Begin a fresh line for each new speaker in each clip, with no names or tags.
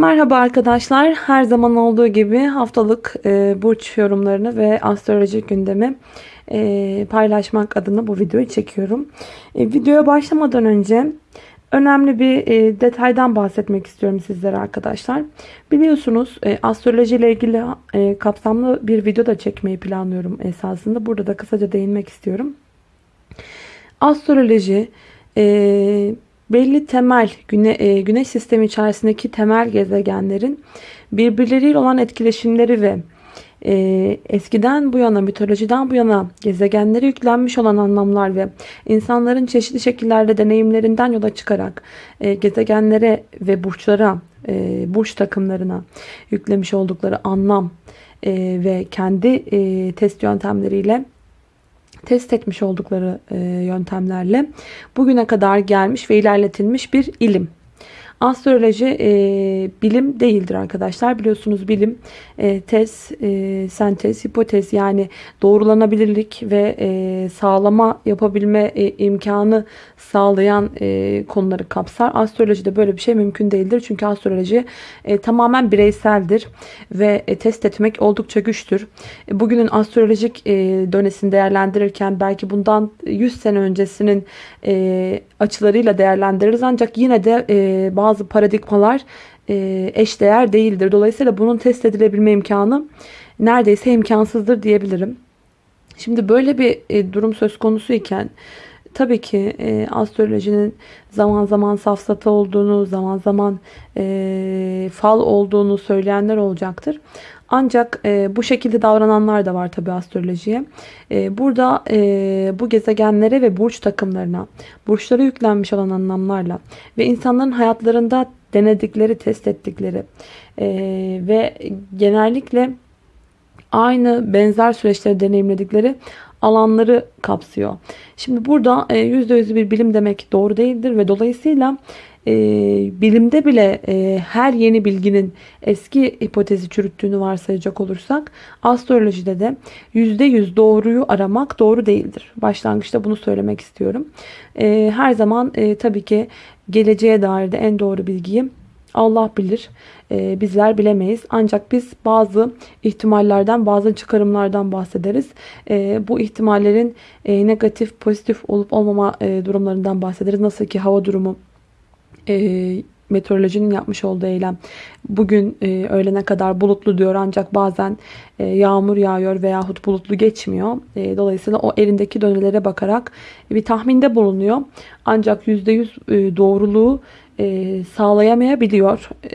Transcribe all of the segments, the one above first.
Merhaba arkadaşlar. Her zaman olduğu gibi haftalık e, burç yorumlarını ve astrolojik gündemi e, paylaşmak adına bu videoyu çekiyorum. E, videoya başlamadan önce önemli bir e, detaydan bahsetmek istiyorum sizlere arkadaşlar. Biliyorsunuz e, astroloji ile ilgili e, kapsamlı bir video da çekmeyi planlıyorum esasında. Burada da kısaca değinmek istiyorum. Astroloji e, belli temel güne, e, güneş sistemi içerisindeki temel gezegenlerin birbirleriyle olan etkileşimleri ve e, eskiden bu yana mitolojiden bu yana gezegenlere yüklenmiş olan anlamlar ve insanların çeşitli şekillerde deneyimlerinden yola çıkarak e, gezegenlere ve burçlara e, burç takımlarına yüklemiş oldukları anlam e, ve kendi e, test yöntemleriyle test etmiş oldukları yöntemlerle bugüne kadar gelmiş ve ilerletilmiş bir ilim. Astroloji e, bilim değildir arkadaşlar. Biliyorsunuz bilim e, tez, e, sentez, hipotez yani doğrulanabilirlik ve e, sağlama yapabilme e, imkanı sağlayan e, konuları kapsar. Astrolojide böyle bir şey mümkün değildir. Çünkü astroloji e, tamamen bireyseldir ve e, test etmek oldukça güçtür. E, bugünün astrolojik e, dönesini değerlendirirken belki bundan 100 sene öncesinin e, açılarıyla değerlendiririz. Ancak yine de e, bazı paradigmalar e, eşdeğer değildir. Dolayısıyla bunun test edilebilme imkanı neredeyse imkansızdır diyebilirim. Şimdi böyle bir e, durum söz konusu iken tabii ki e, astrolojinin zaman zaman safsata olduğunu, zaman zaman fal olduğunu söyleyenler olacaktır. Ancak e, bu şekilde davrananlar da var tabi astrolojiye. E, burada e, bu gezegenlere ve burç takımlarına, burçlara yüklenmiş olan anlamlarla ve insanların hayatlarında denedikleri, test ettikleri e, ve genellikle aynı benzer süreçleri deneyimledikleri alanları kapsıyor. Şimdi burada %100 bir bilim demek doğru değildir ve dolayısıyla e, bilimde bile e, her yeni bilginin eski hipotezi çürüttüğünü varsayacak olursak astrolojide de %100 doğruyu aramak doğru değildir. Başlangıçta bunu söylemek istiyorum. E, her zaman e, tabii ki geleceğe dair de en doğru bilgiyi Allah bilir. Ee, bizler bilemeyiz. Ancak biz bazı ihtimallerden, bazı çıkarımlardan bahsederiz. Bu ihtimallerin e, negatif, pozitif olup olmama e, durumlarından bahsederiz. Nasıl ki hava durumu e, meteorolojinin yapmış olduğu eylem bugün e, öğlene kadar bulutlu diyor ancak bazen e, yağmur yağıyor veyahut bulutlu geçmiyor. E, dolayısıyla o elindeki dönelere bakarak bir tahminde bulunuyor. Ancak %100 e, doğruluğu e, sağlayamayabiliyor. E,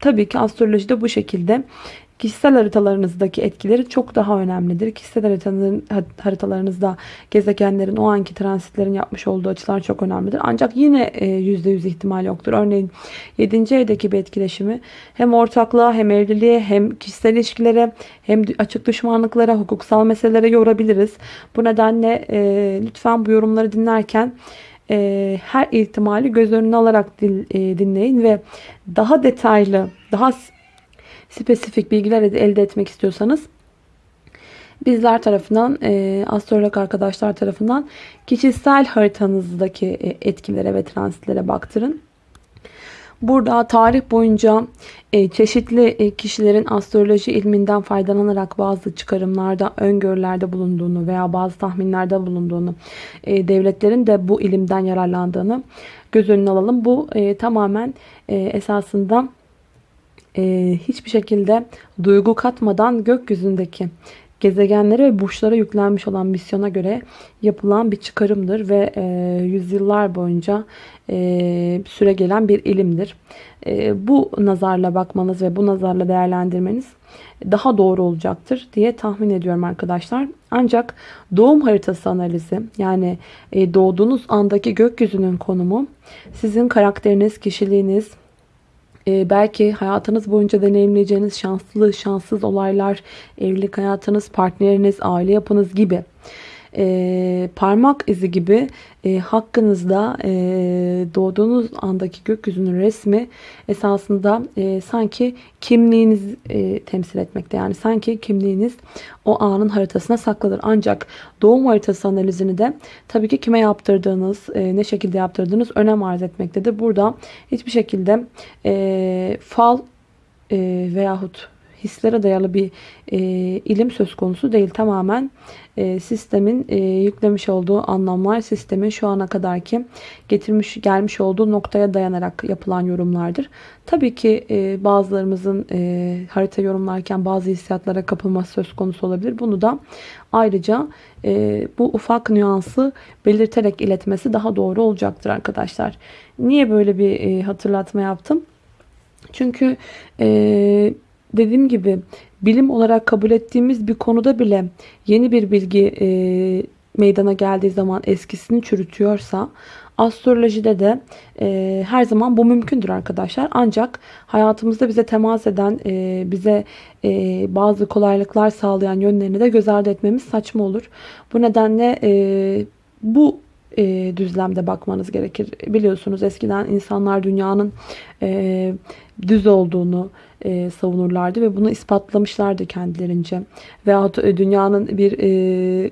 tabii ki astrolojide bu şekilde Kişisel haritalarınızdaki etkileri çok daha önemlidir. Kişisel haritalarınızda gezegenlerin o anki transitlerin yapmış olduğu açılar çok önemlidir. Ancak yine %100 e, ihtimal yoktur. Örneğin 7. evdeki bir etkileşimi hem ortaklığa hem evliliğe hem kişisel ilişkilere hem açık düşmanlıklara, hukuksal meselelere yorabiliriz. Bu nedenle e, lütfen bu yorumları dinlerken e, her ihtimali göz önüne alarak dinleyin ve daha detaylı, daha spesifik bilgiler elde etmek istiyorsanız bizler tarafından, e, astrolog arkadaşlar tarafından kişisel haritanızdaki e, etkilere ve transitlere baktırın. Burada tarih boyunca e, çeşitli e, kişilerin astroloji ilminden faydalanarak bazı çıkarımlarda, öngörülerde bulunduğunu veya bazı tahminlerde bulunduğunu, e, devletlerin de bu ilimden yararlandığını göz önüne alalım. Bu e, tamamen e, esasında e, hiçbir şekilde duygu katmadan gökyüzündeki gezegenlere ve burçlara yüklenmiş olan misyona göre yapılan bir çıkarımdır ve e, yüzyıllar boyunca e, süre gelen bir ilimdir. E, bu nazarla bakmanız ve bu nazarla değerlendirmeniz daha doğru olacaktır diye tahmin ediyorum arkadaşlar. Ancak doğum haritası analizi yani e, doğduğunuz andaki gökyüzünün konumu sizin karakteriniz, kişiliğiniz, ee, belki hayatınız boyunca deneyimleyeceğiniz şanslı, şanssız olaylar, evlilik hayatınız, partneriniz, aile yapınız gibi e, parmak izi gibi e, hakkınızda e, doğduğunuz andaki gökyüzünün resmi esasında e, sanki kimliğiniz e, temsil etmekte. Yani sanki kimliğiniz o anın haritasına saklıdır. Ancak doğum haritası analizini de tabii ki kime yaptırdığınız, e, ne şekilde yaptırdığınız önem arz etmektedir. Burada hiçbir şekilde e, fal e, veyahut hislere dayalı bir e, ilim söz konusu değil. Tamamen e, sistemin e, yüklemiş olduğu anlamlar, sistemin şu ana kadarki getirmiş gelmiş olduğu noktaya dayanarak yapılan yorumlardır. Tabii ki e, bazılarımızın e, harita yorumlarken bazı hissiyatlara kapılması söz konusu olabilir. Bunu da ayrıca e, bu ufak nüansı belirterek iletmesi daha doğru olacaktır arkadaşlar. Niye böyle bir e, hatırlatma yaptım? Çünkü e, dediğim gibi bilim olarak kabul ettiğimiz bir konuda bile yeni bir bilgi e, meydana geldiği zaman eskisini çürütüyorsa astrolojide de e, her zaman bu mümkündür arkadaşlar. Ancak hayatımızda bize temas eden, e, bize e, bazı kolaylıklar sağlayan yönlerini de göz ardı etmemiz saçma olur. Bu nedenle e, bu e, düzlemde bakmanız gerekir. Biliyorsunuz eskiden insanlar dünyanın e, düz olduğunu e, savunurlardı ve bunu ispatlamışlardı kendilerince. Veyahut e, dünyanın bir e,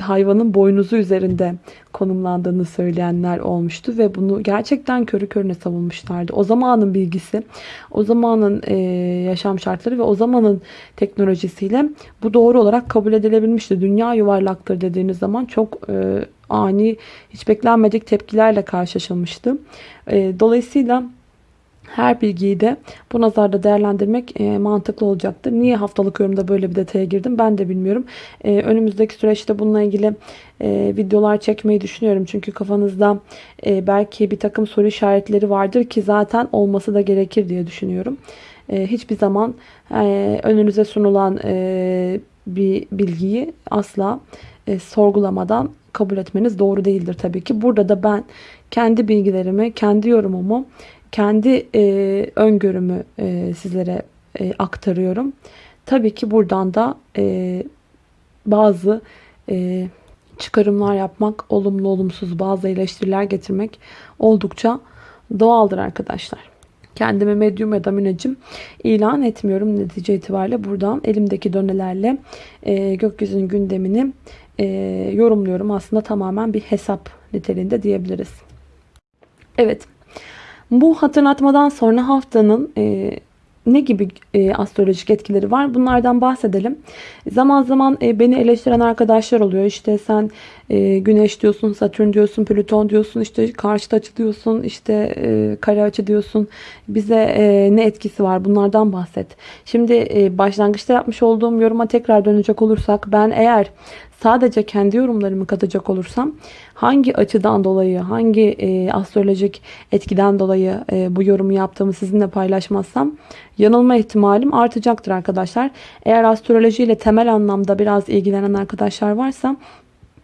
hayvanın boynuzu üzerinde konumlandığını söyleyenler olmuştu ve bunu gerçekten körü körüne savunmuşlardı. O zamanın bilgisi, o zamanın e, yaşam şartları ve o zamanın teknolojisiyle bu doğru olarak kabul edilebilmişti. Dünya yuvarlaktır dediğiniz zaman çok e, ani, hiç beklenmedik tepkilerle karşılaşılmıştı. E, dolayısıyla her bilgiyi de bu nazarda değerlendirmek e, mantıklı olacaktır. Niye haftalık yorumda böyle bir detaya girdim ben de bilmiyorum. E, önümüzdeki süreçte bununla ilgili e, videolar çekmeyi düşünüyorum. Çünkü kafanızda e, belki bir takım soru işaretleri vardır ki zaten olması da gerekir diye düşünüyorum. E, hiçbir zaman e, önünüze sunulan e, bir bilgiyi asla e, sorgulamadan kabul etmeniz doğru değildir tabii ki. Burada da ben kendi bilgilerimi, kendi yorumumu kendi e, öngörümü e, sizlere e, aktarıyorum. Tabii ki buradan da e, bazı e, çıkarımlar yapmak, olumlu olumsuz bazı eleştiriler getirmek oldukça doğaldır arkadaşlar. Kendime medyum ya da müneccim ilan etmiyorum netice itibariyle. Buradan elimdeki dönelerle e, gökyüzünün gündemini e, yorumluyorum. Aslında tamamen bir hesap niteliğinde diyebiliriz. Evet. Bu hatırlatmadan sonra haftanın e, ne gibi e, astrolojik etkileri var? Bunlardan bahsedelim. Zaman zaman e, beni eleştiren arkadaşlar oluyor. İşte sen e, Güneş diyorsun, Satürn diyorsun, Plüton diyorsun, işte karşıt açı diyorsun, işte e, kare açı diyorsun. Bize e, ne etkisi var? Bunlardan bahset. Şimdi e, başlangıçta yapmış olduğum yoruma tekrar dönecek olursak ben eğer sadece kendi yorumlarımı katacak olursam hangi açıdan dolayı, hangi e, astrolojik etkiden dolayı e, bu yorumu yaptığımı sizinle paylaşmazsam yanılma ihtimalim artacaktır arkadaşlar. Eğer astroloji ile temel anlamda biraz ilgilenen arkadaşlar varsa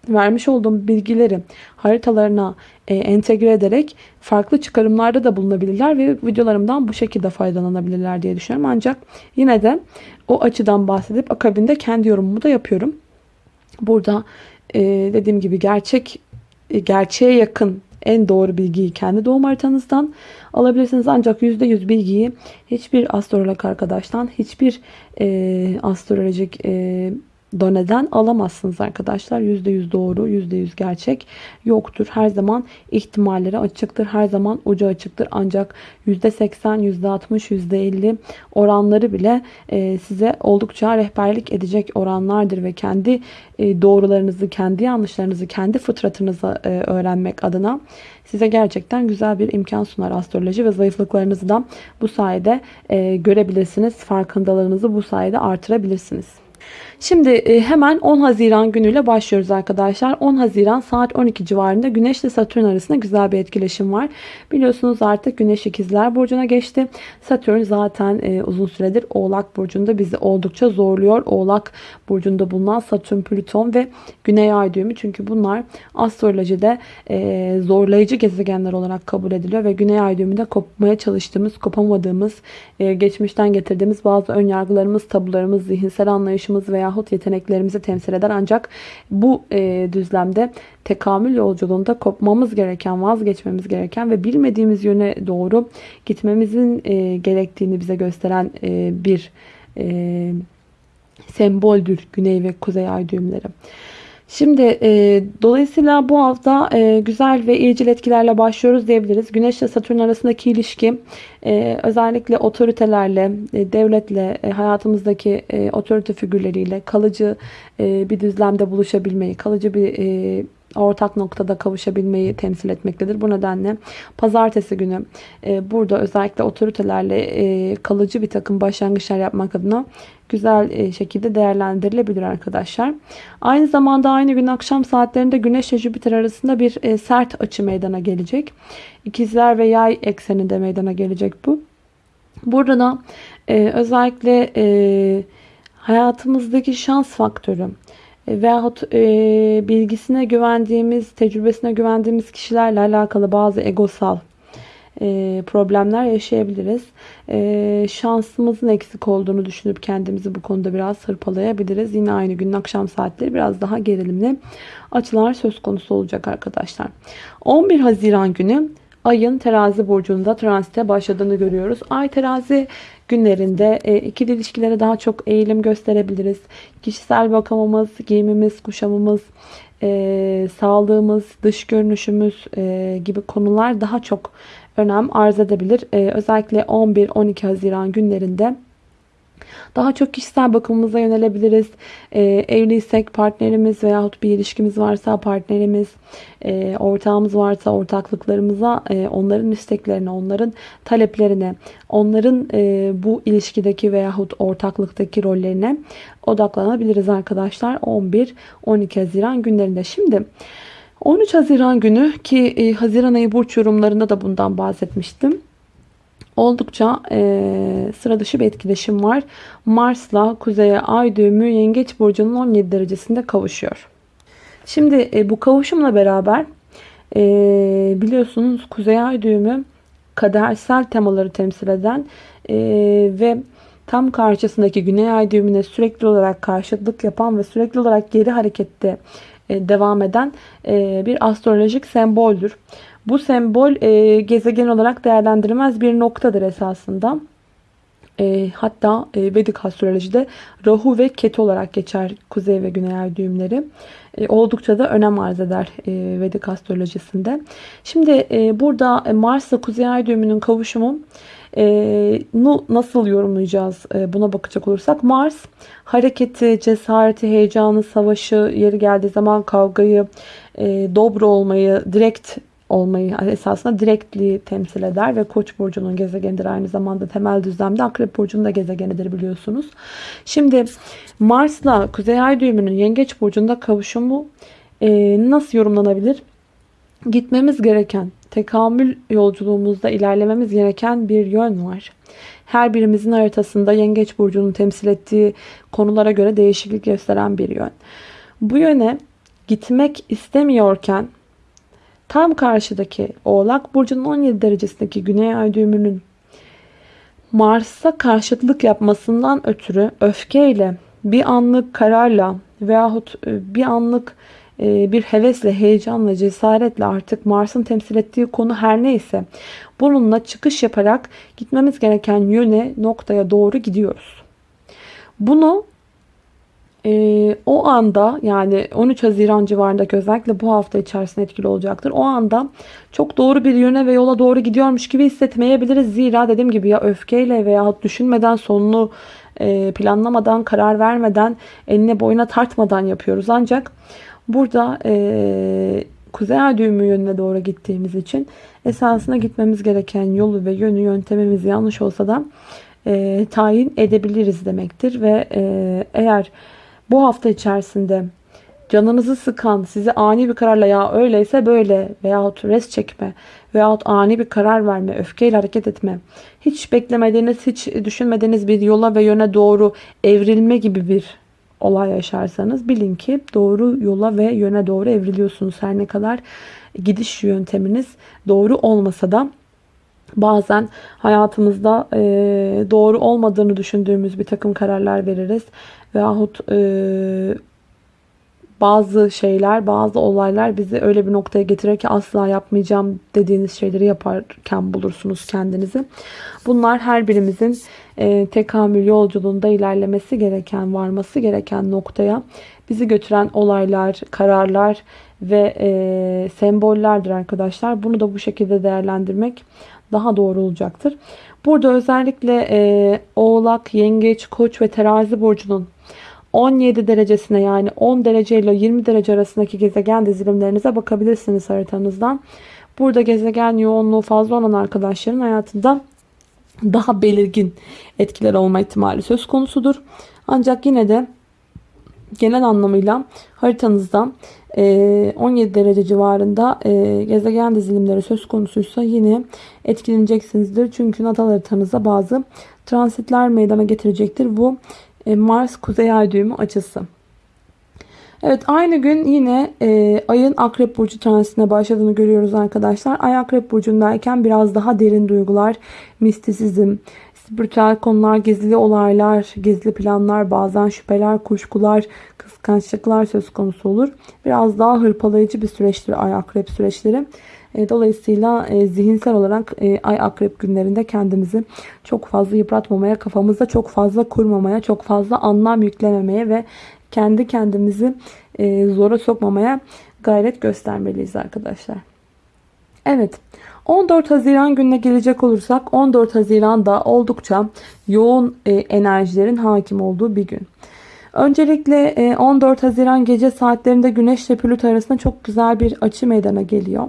vermiş olduğum bilgileri haritalarına e, entegre ederek farklı çıkarımlarda da bulunabilirler ve videolarımdan bu şekilde faydalanabilirler diye düşünüyorum. Ancak yine de o açıdan bahsedip akabinde kendi yorumumu da yapıyorum. Burada e, dediğim gibi gerçek e, gerçeğe yakın en doğru bilgiyi kendi doğum haritanızdan alabilirsiniz. Ancak %100 bilgiyi hiçbir astrolog arkadaştan, hiçbir e, astrolojik e, doneden alamazsınız arkadaşlar. %100 doğru, %100 gerçek yoktur. Her zaman ihtimalleri açıktır. Her zaman ucu açıktır. Ancak %80, %60, %50 oranları bile e, size oldukça rehberlik edecek oranlardır ve kendi e, doğrularınızı, kendi yanlışlarınızı, kendi fıtratınızı e, öğrenmek adına size gerçekten güzel bir imkan sunar astroloji ve zayıflıklarınızı da bu sayede görebilirsiniz. Farkındalığınızı bu sayede artırabilirsiniz. Şimdi e, hemen 10 Haziran günüyle başlıyoruz arkadaşlar. 10 Haziran saat 12 civarında Güneş ile Satürn arasında güzel bir etkileşim var. Biliyorsunuz artık Güneş ikizler burcuna geçti. Satürn zaten e, uzun süredir Oğlak burcunda bizi oldukça zorluyor. Oğlak burcunda bulunan Satürn, Plüton ve Güney Ay düğümü. Çünkü bunlar astrolojide e, zorlayıcı gezegenler olarak kabul ediliyor ve Güney Ay düğümünde kopmaya çalıştığımız, kopamadığımız, geçmişten getirdiğimiz bazı ön yargılarımız, tabularımız, zihinsel anlayış yaratılışımız veyahut yeteneklerimizi temsil eder. Ancak bu e, düzlemde tekamül yolculuğunda kopmamız gereken, vazgeçmemiz gereken ve bilmediğimiz yöne doğru gitmemizin e, gerektiğini bize gösteren e, bir e, semboldür Güney ve Kuzey Ay düğümleri. Şimdi e, dolayısıyla bu hafta e, güzel ve iyicil etkilerle başlıyoruz diyebiliriz. Güneş ile Satürn arasındaki ilişki e, özellikle otoritelerle, e, devletle, e, hayatımızdaki e, otorite figürleriyle kalıcı e, bir düzlemde buluşabilmeyi, kalıcı bir e, ortak noktada kavuşabilmeyi temsil etmektedir. Bu nedenle pazartesi günü e, burada özellikle otoritelerle e, kalıcı bir takım başlangıçlar yapmak adına güzel e, şekilde değerlendirilebilir arkadaşlar. Aynı zamanda aynı gün akşam saatlerinde Güneş ile Jüpiter arasında bir e, sert açı meydana gelecek. İkizler ve Yay ekseninde meydana gelecek bu. Burada da e, özellikle hayatımızdaki şans faktörü veyahut bilgisine güvendiğimiz, tecrübesine güvendiğimiz kişilerle alakalı bazı egosal problemler yaşayabiliriz. E, şansımızın eksik olduğunu düşünüp kendimizi bu konuda biraz hırpalayabiliriz. Yine aynı günün akşam saatleri biraz daha gerilimli açılar söz konusu olacak arkadaşlar. 11 Haziran günü ayın terazi burcunda transite başladığını görüyoruz. Ay terazi günlerinde e, ikili ilişkilere daha çok eğilim gösterebiliriz. Kişisel bakımımız, giyimimiz, kuşamımız, e, sağlığımız, dış görünüşümüz e, gibi konular daha çok önem arz edebilir. Ee, özellikle 11-12 Haziran günlerinde daha çok kişisel bakımımıza yönelebiliriz. E, evliysek partnerimiz veyahut bir ilişkimiz varsa partnerimiz, e, ortağımız varsa ortaklıklarımıza, e, onların isteklerine, onların taleplerine, onların e, bu ilişkideki veyahut ortaklıktaki rollerine odaklanabiliriz arkadaşlar. 11-12 Haziran günlerinde. Şimdi 13 Haziran günü ki e, Haziran ayı burç yorumlarında da bundan bahsetmiştim. Oldukça e, sıra dışı bir etkileşim var. Mars'la Kuzey'e ay düğümü Yengeç Burcu'nun 17 derecesinde kavuşuyor. Şimdi e, bu kavuşumla beraber e, biliyorsunuz Kuzey ay düğümü kadersel temaları temsil eden e, ve tam karşısındaki Güney ay düğümüne sürekli olarak karşıtlık yapan ve sürekli olarak geri harekette devam eden e, bir astrolojik semboldür. Bu sembol e, gezegen olarak değerlendirilmez bir noktadır esasında. Hatta Vedik astrolojide Rahu ve Ketu olarak geçer kuzey ve güney ay düğümleri. oldukça da önem arz eder Vedik astrolojisinde. Şimdi burada Mars ile kuzey ay düğümünün kavuşumu e, nasıl yorumlayacağız e, buna bakacak olursak. Mars hareketi, cesareti, heyecanı, savaşı, yeri geldiği zaman kavgayı, e, dobro olmayı, direkt olmayı esasında direktliği temsil eder ve Koç burcunun gezegenidir aynı zamanda temel düzlemde Akrep burcunun da gezegenidir biliyorsunuz. Şimdi Mars'la Kuzey Ay düğümünün Yengeç burcunda kavuşumu e, nasıl yorumlanabilir? Gitmemiz gereken tekamül yolculuğumuzda ilerlememiz gereken bir yön var. Her birimizin haritasında Yengeç Burcu'nun temsil ettiği konulara göre değişiklik gösteren bir yön. Bu yöne gitmek istemiyorken tam karşıdaki Oğlak Burcu'nun 17 derecesindeki Güney Ay düğümünün Mars'a karşıtlık yapmasından ötürü öfkeyle, bir anlık kararla veyahut e, bir anlık e, bir hevesle, heyecanla, cesaretle artık Mars'ın temsil ettiği konu her neyse bununla çıkış yaparak gitmemiz gereken yöne, noktaya doğru gidiyoruz. Bunu e, o anda yani 13 Haziran civarındaki özellikle bu hafta içerisinde etkili olacaktır. O anda çok doğru bir yöne ve yola doğru gidiyormuş gibi hissetmeyebiliriz. Zira dediğim gibi ya öfkeyle veya düşünmeden sonunu e, planlamadan, karar vermeden, eline boyuna tartmadan yapıyoruz. Ancak Burada e, kuzey ay düğümü yönüne doğru gittiğimiz için esasına gitmemiz gereken yolu ve yönü yöntemimiz yanlış olsa da e, tayin edebiliriz demektir. Ve e, eğer bu hafta içerisinde canınızı sıkan, sizi ani bir kararla ya öyleyse böyle veyahut res çekme veyahut ani bir karar verme, öfkeyle hareket etme, hiç beklemediğiniz, hiç düşünmediğiniz bir yola ve yöne doğru evrilme gibi bir olay yaşarsanız bilin ki doğru yola ve yöne doğru evriliyorsunuz. Her ne kadar gidiş yönteminiz doğru olmasa da bazen hayatımızda e, doğru olmadığını düşündüğümüz bir takım kararlar veririz. Veyahut e, bazı şeyler, bazı olaylar bizi öyle bir noktaya getirir ki asla yapmayacağım dediğiniz şeyleri yaparken bulursunuz kendinizi. Bunlar her birimizin e, tekamül yolculuğunda ilerlemesi gereken, varması gereken noktaya bizi götüren olaylar, kararlar ve e, sembollerdir arkadaşlar. Bunu da bu şekilde değerlendirmek daha doğru olacaktır. Burada özellikle e, Oğlak, Yengeç, Koç ve Terazi burcunun 17 derecesine yani 10 derece ile 20 derece arasındaki gezegen dizilimlerinize bakabilirsiniz haritanızdan. Burada gezegen yoğunluğu fazla olan arkadaşların hayatında daha belirgin etkiler olma ihtimali söz konusudur. Ancak yine de genel anlamıyla haritanızda 17 derece civarında gezegen dizilimleri söz konusuysa yine etkileneceksinizdir. Çünkü natal haritanıza bazı transitler meydana getirecektir. Bu e, Mars Kuzey Ay düğümü açısı. Evet aynı gün yine e, ayın akrep burcu transitine başladığını görüyoruz arkadaşlar. Ay akrep burcundayken biraz daha derin duygular, mistisizm, spiritüel konular, gizli olaylar, gizli planlar, bazen şüpheler, kuşkular, kıskançlıklar söz konusu olur. Biraz daha hırpalayıcı bir süreçtir ay akrep süreçleri. E, dolayısıyla e, zihinsel olarak e, ay akrep günlerinde kendimizi çok fazla yıpratmamaya, kafamızda çok fazla kurmamaya, çok fazla anlam yüklememeye ve kendi kendimizi zora sokmamaya gayret göstermeliyiz arkadaşlar. Evet. 14 Haziran gününe gelecek olursak 14 Haziran'da oldukça yoğun enerjilerin hakim olduğu bir gün. Öncelikle 14 Haziran gece saatlerinde Güneş ile Plüto arasında çok güzel bir açı meydana geliyor.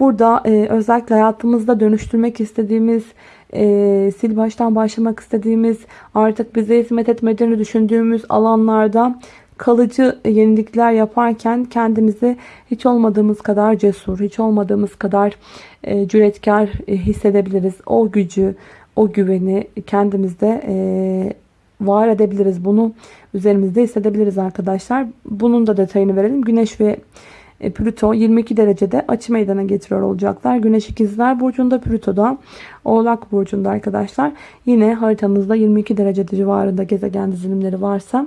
Burada e, özellikle hayatımızda dönüştürmek istediğimiz, e, sil baştan başlamak istediğimiz, artık bize hizmet etmediğini düşündüğümüz alanlarda kalıcı yenilikler yaparken kendimizi hiç olmadığımız kadar cesur, hiç olmadığımız kadar e, cüretkar e, hissedebiliriz. O gücü, o güveni kendimizde e, var edebiliriz. Bunu üzerimizde hissedebiliriz arkadaşlar. Bunun da detayını verelim. Güneş ve e, Plüto 22 derecede açı meydana getiriyor olacaklar. Güneş ikizler burcunda Plüto'da Oğlak burcunda arkadaşlar. Yine haritanızda 22 derece civarında gezegen dizilimleri varsa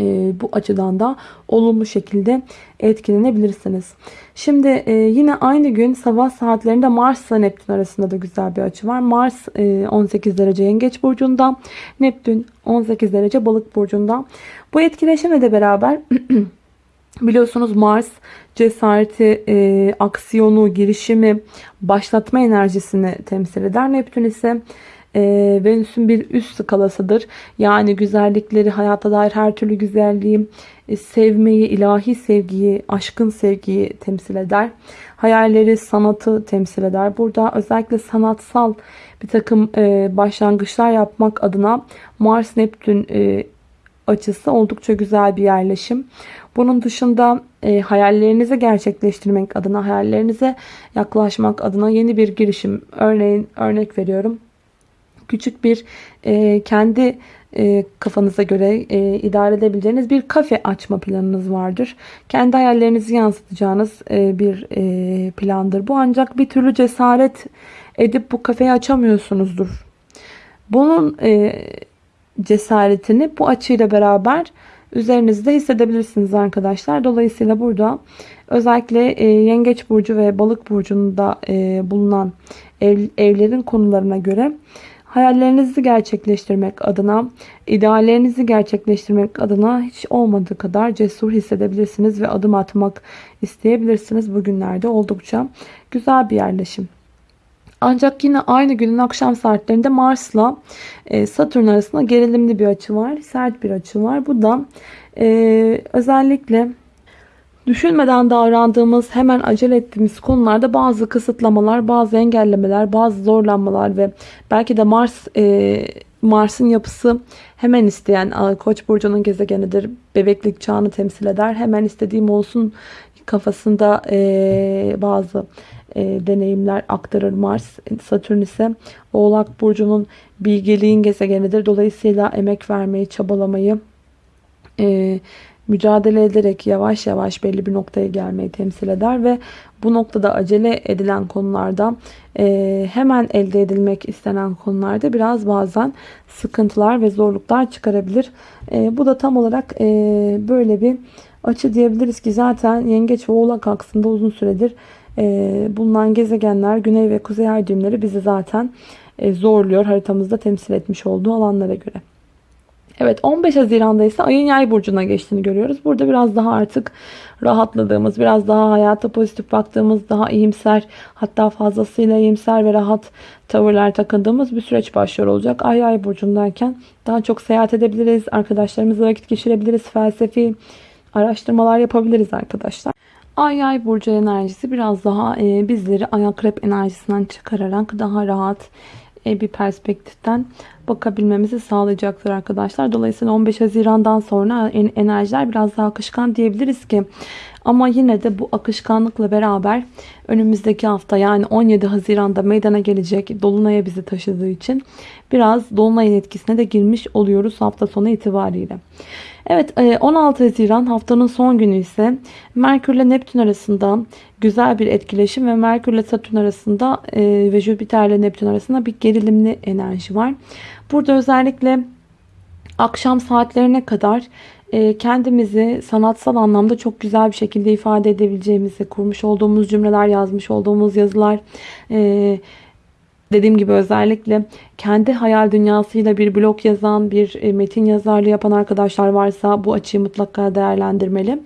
e, bu açıdan da olumlu şekilde etkilenebilirsiniz. Şimdi e, yine aynı gün sabah saatlerinde Mars ile Neptün arasında da güzel bir açı var. Mars e, 18 derece Yengeç burcunda, Neptün 18 derece Balık burcunda. Bu etkileşimle de beraber Biliyorsunuz Mars cesareti, e, aksiyonu, girişimi, başlatma enerjisini temsil eder. Neptün ise e, Venüs'ün bir üst skalasıdır. Yani güzellikleri, hayata dair her türlü güzelliği, e, sevmeyi, ilahi sevgiyi, aşkın sevgiyi temsil eder. Hayalleri, sanatı temsil eder. Burada özellikle sanatsal bir takım e, başlangıçlar yapmak adına Mars-Neptün e, açısı oldukça güzel bir yerleşim. Bunun dışında e, hayallerinizi gerçekleştirmek adına, hayallerinize yaklaşmak adına yeni bir girişim. Örneğin örnek veriyorum. Küçük bir e, kendi e, kafanıza göre e, idare edebileceğiniz bir kafe açma planınız vardır. Kendi hayallerinizi yansıtacağınız e, bir e, plandır. Bu ancak bir türlü cesaret edip bu kafeyi açamıyorsunuzdur. Bunun e, cesaretini bu açıyla beraber üzerinizde hissedebilirsiniz arkadaşlar. Dolayısıyla burada özellikle e, yengeç burcu ve balık burcunda e, bulunan ev, evlerin konularına göre hayallerinizi gerçekleştirmek adına, ideallerinizi gerçekleştirmek adına hiç olmadığı kadar cesur hissedebilirsiniz ve adım atmak isteyebilirsiniz. Bugünlerde oldukça güzel bir yerleşim. Ancak yine aynı günün akşam saatlerinde Mars'la e, Satürn arasında gerilimli bir açı var. Sert bir açı var. Bu da e, özellikle düşünmeden davrandığımız, hemen acele ettiğimiz konularda bazı kısıtlamalar, bazı engellemeler, bazı zorlanmalar ve belki de Mars e, Mars'ın yapısı hemen isteyen Koç burcunun gezegenidir. Bebeklik çağını temsil eder. Hemen istediğim olsun kafasında e, bazı e, deneyimler aktarır Mars. Satürn ise Oğlak Burcu'nun bilgeliğin gezegenidir. Dolayısıyla emek vermeyi, çabalamayı, e, mücadele ederek yavaş yavaş belli bir noktaya gelmeyi temsil eder ve bu noktada acele edilen konularda e, hemen elde edilmek istenen konularda biraz bazen sıkıntılar ve zorluklar çıkarabilir. E, bu da tam olarak e, böyle bir açı diyebiliriz ki zaten yengeç ve oğlak aksında uzun süredir bulunan gezegenler güney ve kuzey ay düğümleri bizi zaten zorluyor haritamızda temsil etmiş olduğu alanlara göre. Evet 15 Haziran'da ise ayın yay burcuna geçtiğini görüyoruz. Burada biraz daha artık rahatladığımız, biraz daha hayata pozitif baktığımız, daha iyimser hatta fazlasıyla iyimser ve rahat tavırlar takındığımız bir süreç başlıyor olacak. Ay yay burcundayken daha çok seyahat edebiliriz, arkadaşlarımızla vakit geçirebiliriz, felsefi araştırmalar yapabiliriz arkadaşlar. Ay yay burcu enerjisi biraz daha bizleri ayak rep enerjisinden çıkararak daha rahat bir perspektiften bakabilmemizi sağlayacaktır arkadaşlar. Dolayısıyla 15 Haziran'dan sonra enerjiler biraz daha akışkan diyebiliriz ki ama yine de bu akışkanlıkla beraber önümüzdeki hafta yani 17 Haziran'da meydana gelecek Dolunay'a bizi taşıdığı için biraz Dolunay'ın etkisine de girmiş oluyoruz hafta sonu itibariyle. Evet 16 e, Haziran haftanın son günü ise Merkür ile Neptün arasında güzel bir etkileşim ve Merkür ile Satürn arasında e, ve Jüpiter ile Neptün arasında bir gerilimli enerji var. Burada özellikle akşam saatlerine kadar kendimizi sanatsal anlamda çok güzel bir şekilde ifade edebileceğimizi, kurmuş olduğumuz cümleler, yazmış olduğumuz yazılar, Dediğim gibi özellikle kendi hayal dünyasıyla bir blog yazan, bir e, metin yazarlığı yapan arkadaşlar varsa bu açıyı mutlaka değerlendirmeli.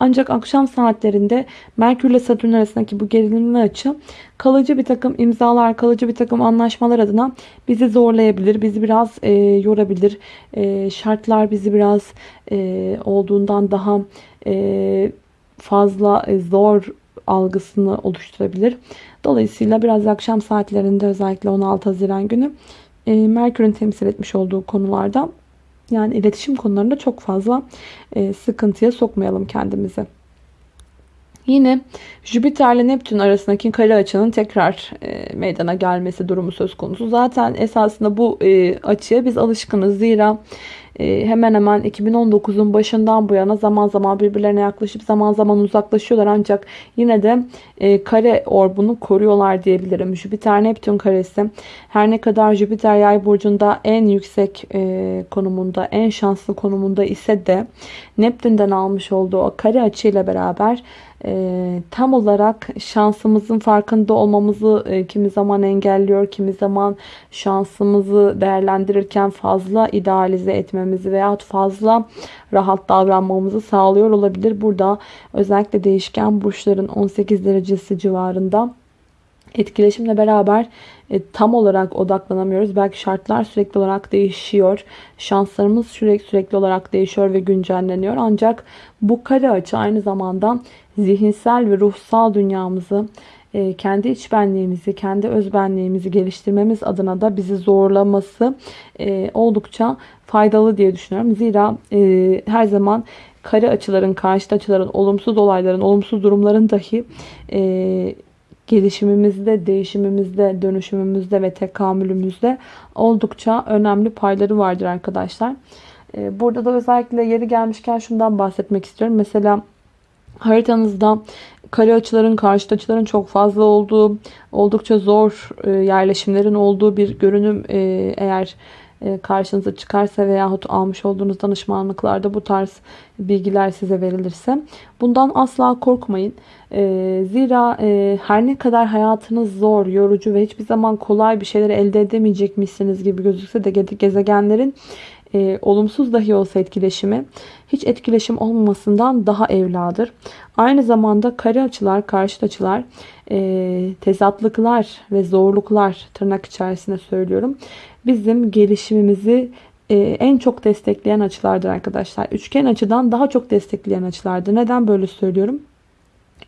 Ancak akşam saatlerinde Merkür ile Satürn arasındaki bu gerilimli açı kalıcı bir takım imzalar, kalıcı bir takım anlaşmalar adına bizi zorlayabilir, bizi biraz e, yorabilir. E, şartlar bizi biraz e, olduğundan daha e, fazla e, zor algısını oluşturabilir. Dolayısıyla biraz akşam saatlerinde özellikle 16 Haziran günü e, Merkür'ün temsil etmiş olduğu konularda yani iletişim konularında çok fazla e, sıkıntıya sokmayalım kendimizi. Yine Jüpiter ile Neptün arasındaki kare açının tekrar e, meydana gelmesi durumu söz konusu. Zaten esasında bu e, açıya biz alışkınız. Zira hemen hemen 2019'un başından bu yana zaman zaman birbirlerine yaklaşıp zaman zaman uzaklaşıyorlar. Ancak yine de e, kare orbunu koruyorlar diyebilirim. Jüpiter Neptün karesi her ne kadar Jüpiter yay burcunda en yüksek e, konumunda en şanslı konumunda ise de Neptün'den almış olduğu o kare açıyla beraber e, tam olarak şansımızın farkında olmamızı e, kimi zaman engelliyor, kimi zaman şansımızı değerlendirirken fazla idealize etmemizi veya fazla rahat davranmamızı sağlıyor olabilir. Burada özellikle değişken burçların 18 derecesi civarında etkileşimle beraber e, tam olarak odaklanamıyoruz. Belki şartlar sürekli olarak değişiyor. Şanslarımız sürekli sürekli olarak değişiyor ve güncelleniyor. Ancak bu kare açı aynı zamanda zihinsel ve ruhsal dünyamızı kendi iç benliğimizi, kendi öz benliğimizi geliştirmemiz adına da bizi zorlaması e, oldukça faydalı diye düşünüyorum. Zira e, her zaman kare açıların, karşıt açıların, olumsuz olayların, olumsuz durumların dahi gelişimimizde, değişimimizde, dönüşümümüzde ve tekamülümüzde oldukça önemli payları vardır arkadaşlar. Burada da özellikle yeri gelmişken şundan bahsetmek istiyorum. Mesela haritanızda kare açıların, karşıt açıların çok fazla olduğu, oldukça zor e, yerleşimlerin olduğu bir görünüm e, eğer e, karşınıza çıkarsa veyahut almış olduğunuz danışmanlıklarda bu tarz bilgiler size verilirse bundan asla korkmayın. Zira her ne kadar hayatınız zor, yorucu ve hiçbir zaman kolay bir şeyler elde edemeyecekmişsiniz gibi gözükse de gezegenlerin e, olumsuz dahi olsa etkileşimi hiç etkileşim olmamasından daha evladır. Aynı zamanda kare açılar, karşıt açılar, e, tezatlıklar ve zorluklar tırnak içerisinde söylüyorum. Bizim gelişimimizi e, en çok destekleyen açılardır arkadaşlar. Üçgen açıdan daha çok destekleyen açılardır. Neden böyle söylüyorum?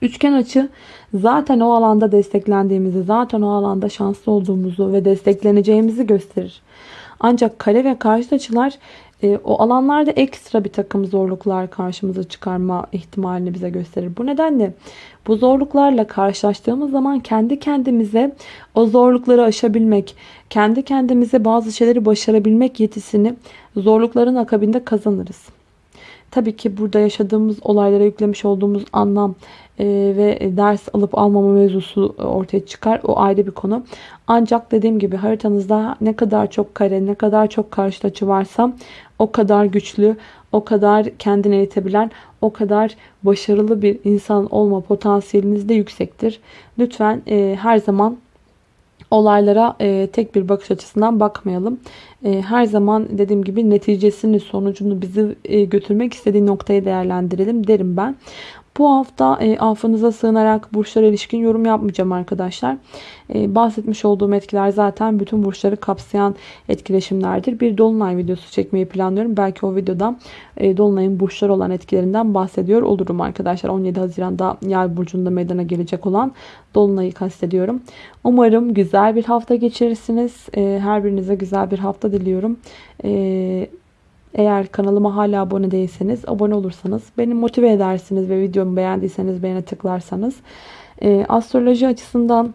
Üçgen açı zaten o alanda desteklendiğimizi, zaten o alanda şanslı olduğumuzu ve destekleneceğimizi gösterir. Ancak kare ve karşıt açılar e, o alanlarda ekstra bir takım zorluklar karşımıza çıkarma ihtimalini bize gösterir. Bu nedenle bu zorluklarla karşılaştığımız zaman kendi kendimize o zorlukları aşabilmek, kendi kendimize bazı şeyleri başarabilmek yetisini zorlukların akabinde kazanırız. Tabii ki burada yaşadığımız olaylara yüklemiş olduğumuz anlam e, ve ders alıp almama mevzusu ortaya çıkar. O ayrı bir konu. Ancak dediğim gibi haritanızda ne kadar çok kare, ne kadar çok karşıt açı varsa o kadar güçlü, o kadar kendini eğitebilen, o kadar başarılı bir insan olma potansiyeliniz de yüksektir. Lütfen e, her zaman olaylara e, tek bir bakış açısından bakmayalım. E, her zaman dediğim gibi neticesini, sonucunu bizi e, götürmek istediği noktayı değerlendirelim derim ben. Bu hafta e, affınıza sığınarak burçlara ilişkin yorum yapmayacağım arkadaşlar. E, bahsetmiş olduğum etkiler zaten bütün burçları kapsayan etkileşimlerdir. Bir dolunay videosu çekmeyi planlıyorum. Belki o videoda e, dolunayın burçlar olan etkilerinden bahsediyor olurum arkadaşlar. 17 Haziran'da Yay burcunda meydana gelecek olan dolunayı kastediyorum. Umarım güzel bir hafta geçirirsiniz. E, her birinize güzel bir hafta diliyorum. E, eğer kanalıma hala abone değilseniz abone olursanız beni motive edersiniz ve videomu beğendiyseniz beğene tıklarsanız. E, astroloji açısından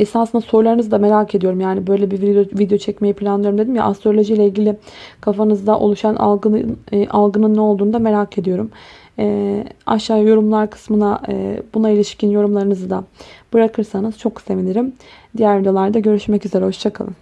esasında sorularınızı da merak ediyorum. Yani böyle bir video, video çekmeyi planlıyorum dedim ya astroloji ile ilgili kafanızda oluşan algının, e, algının ne olduğunu da merak ediyorum. E, aşağı yorumlar kısmına e, buna ilişkin yorumlarınızı da bırakırsanız çok sevinirim. Diğer videolarda görüşmek üzere. Hoşçakalın.